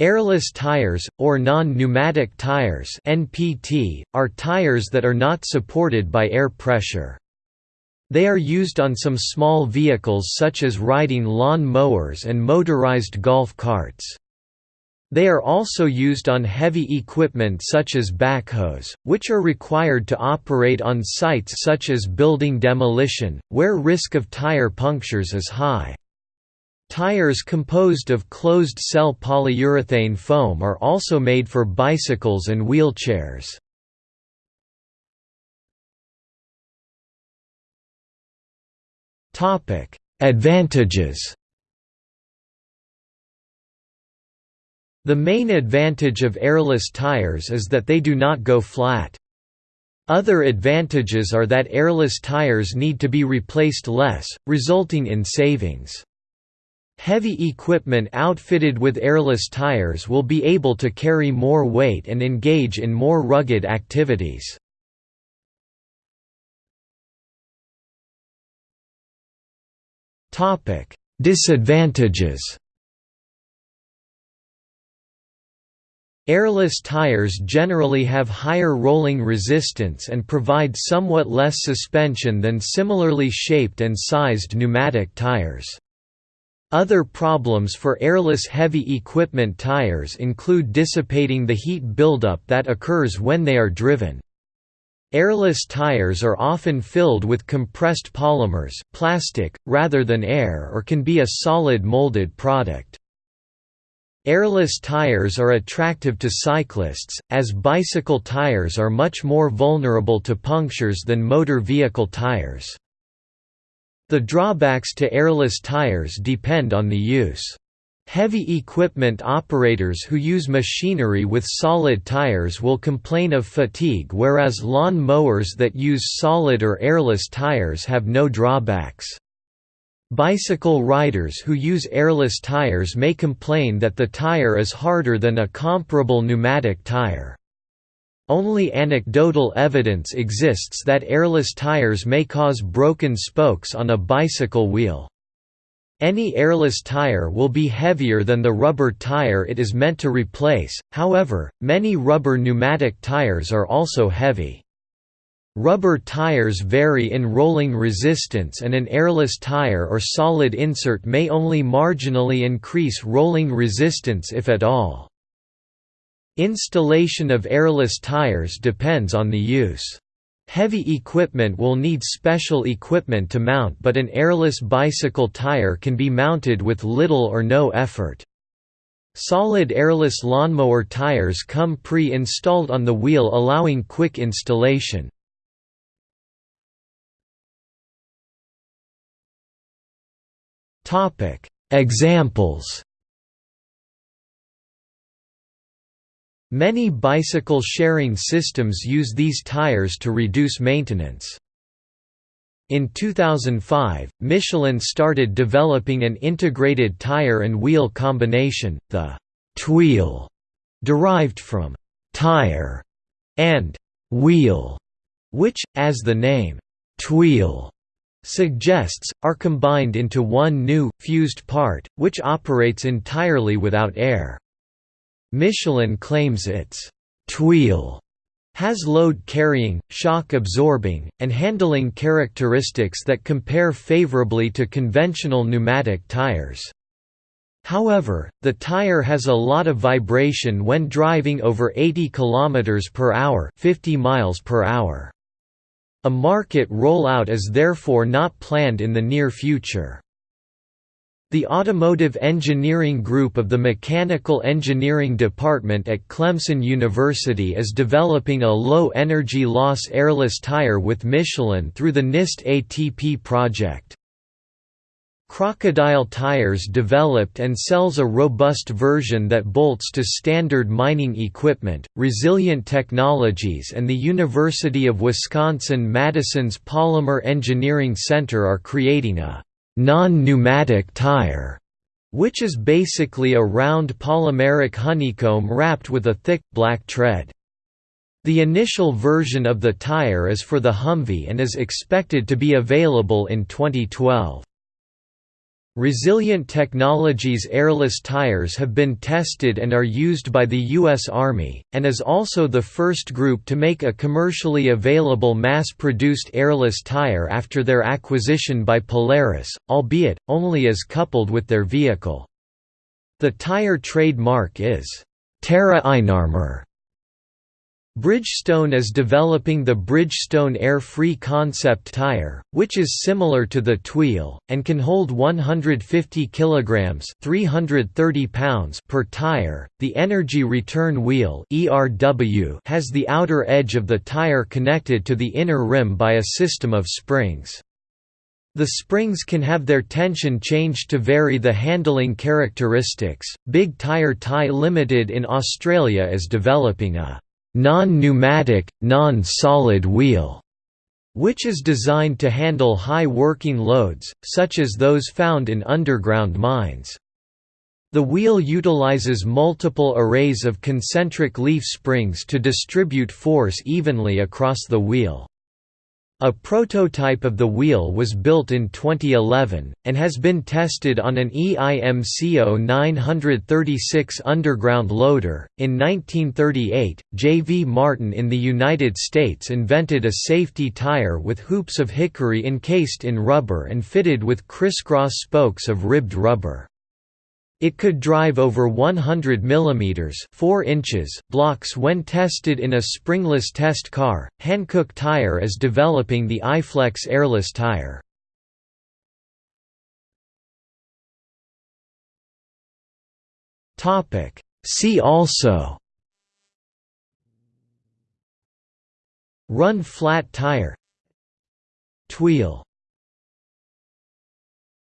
Airless tires, or non-pneumatic tires (NPT), are tires that are not supported by air pressure. They are used on some small vehicles such as riding lawn mowers and motorized golf carts. They are also used on heavy equipment such as backhoes, which are required to operate on sites such as building demolition, where risk of tire punctures is high. Tires composed of closed-cell polyurethane foam are also made for bicycles and wheelchairs. Advantages The main advantage of airless tires is that they do not go flat. Other advantages are that airless tires need to be replaced less, resulting in savings. Heavy equipment outfitted with airless tires will be able to carry more weight and engage in more rugged activities. Disadvantages Airless tires generally have higher rolling resistance and provide somewhat less suspension than similarly shaped and sized pneumatic tires. Other problems for airless heavy equipment tires include dissipating the heat buildup that occurs when they are driven. Airless tires are often filled with compressed polymers plastic, rather than air or can be a solid molded product. Airless tires are attractive to cyclists, as bicycle tires are much more vulnerable to punctures than motor vehicle tires. The drawbacks to airless tires depend on the use. Heavy equipment operators who use machinery with solid tires will complain of fatigue whereas lawn mowers that use solid or airless tires have no drawbacks. Bicycle riders who use airless tires may complain that the tire is harder than a comparable pneumatic tire. Only anecdotal evidence exists that airless tires may cause broken spokes on a bicycle wheel. Any airless tire will be heavier than the rubber tire it is meant to replace, however, many rubber pneumatic tires are also heavy. Rubber tires vary in rolling resistance and an airless tire or solid insert may only marginally increase rolling resistance if at all. Installation of airless tires depends on the use. Heavy equipment will need special equipment to mount but an airless bicycle tire can be mounted with little or no effort. Solid airless lawnmower tires come pre-installed on the wheel allowing quick installation. Examples Many bicycle sharing systems use these tires to reduce maintenance. In 2005, Michelin started developing an integrated tire and wheel combination, the «tweel», derived from «tire» and «wheel», which, as the name «tweel» suggests, are combined into one new, fused part, which operates entirely without air. Michelin claims its «tweel» has load-carrying, shock-absorbing, and handling characteristics that compare favorably to conventional pneumatic tires. However, the tire has a lot of vibration when driving over 80 km per hour, 50 miles per hour. A market rollout is therefore not planned in the near future. The Automotive Engineering Group of the Mechanical Engineering Department at Clemson University is developing a low-energy loss airless tire with Michelin through the NIST ATP project. Crocodile Tires developed and sells a robust version that bolts to standard mining equipment. Resilient Technologies and the University of Wisconsin-Madison's Polymer Engineering Center are creating a non-pneumatic tire, which is basically a round polymeric honeycomb wrapped with a thick, black tread. The initial version of the tire is for the Humvee and is expected to be available in 2012. Resilient Technologies airless tires have been tested and are used by the U.S. Army, and is also the first group to make a commercially available mass-produced airless tire after their acquisition by Polaris, albeit, only as coupled with their vehicle. The tire trademark is, TerrainArmor, Bridgestone is developing the Bridgestone Air-Free concept tire, which is similar to the Tweel, and can hold 150 kg 330 pounds per tire. The Energy Return Wheel has the outer edge of the tire connected to the inner rim by a system of springs. The springs can have their tension changed to vary the handling characteristics. Big Tire Tie Limited in Australia is developing a non-pneumatic, non-solid wheel, which is designed to handle high working loads, such as those found in underground mines. The wheel utilizes multiple arrays of concentric leaf springs to distribute force evenly across the wheel. A prototype of the wheel was built in 2011, and has been tested on an EIMCO 936 underground loader. In 1938, J. V. Martin in the United States invented a safety tire with hoops of hickory encased in rubber and fitted with crisscross spokes of ribbed rubber. It could drive over 100 mm 4 inches blocks when tested in a springless test car. Hankook Tire is developing the iFlex airless tire. Topic See also Run flat tire Tweel